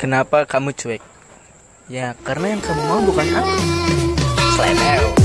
Kenapa kamu cuek? Ya, karena yang kamu mau bukan aku.